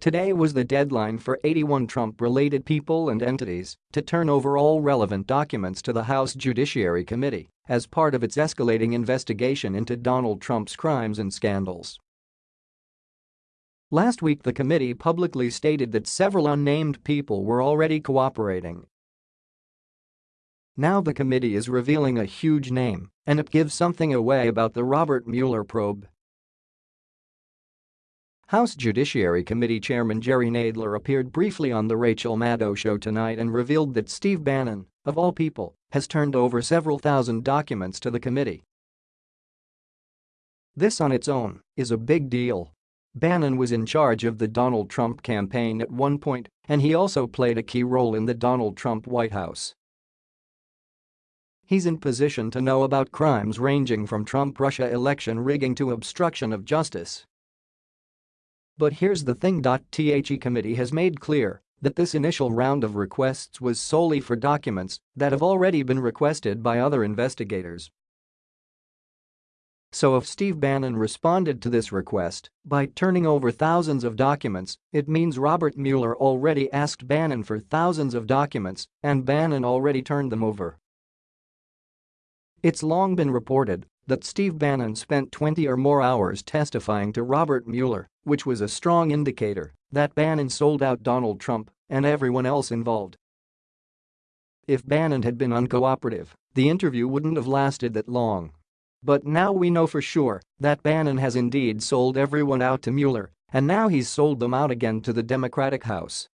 Today was the deadline for 81 Trump-related people and entities to turn over all relevant documents to the House Judiciary Committee as part of its escalating investigation into Donald Trump's crimes and scandals. Last week the committee publicly stated that several unnamed people were already cooperating. Now the committee is revealing a huge name, and it gives something away about the Robert Mueller probe. House Judiciary Committee Chairman Jerry Nadler appeared briefly on The Rachel Maddow Show tonight and revealed that Steve Bannon, of all people, has turned over several thousand documents to the committee. This on its own is a big deal. Bannon was in charge of the Donald Trump campaign at one point, and he also played a key role in the Donald Trump White House. He's in position to know about crimes ranging from Trump-Russia election rigging to obstruction of justice. But here's the thing. The committee has made clear that this initial round of requests was solely for documents that have already been requested by other investigators. So if Steve Bannon responded to this request by turning over thousands of documents, it means Robert Mueller already asked Bannon for thousands of documents and Bannon already turned them over. It's long been reported that Steve Bannon spent 20 or more hours testifying to Robert Mueller, which was a strong indicator that Bannon sold out Donald Trump and everyone else involved. If Bannon had been uncooperative, the interview wouldn't have lasted that long. But now we know for sure that Bannon has indeed sold everyone out to Mueller, and now he's sold them out again to the Democratic House.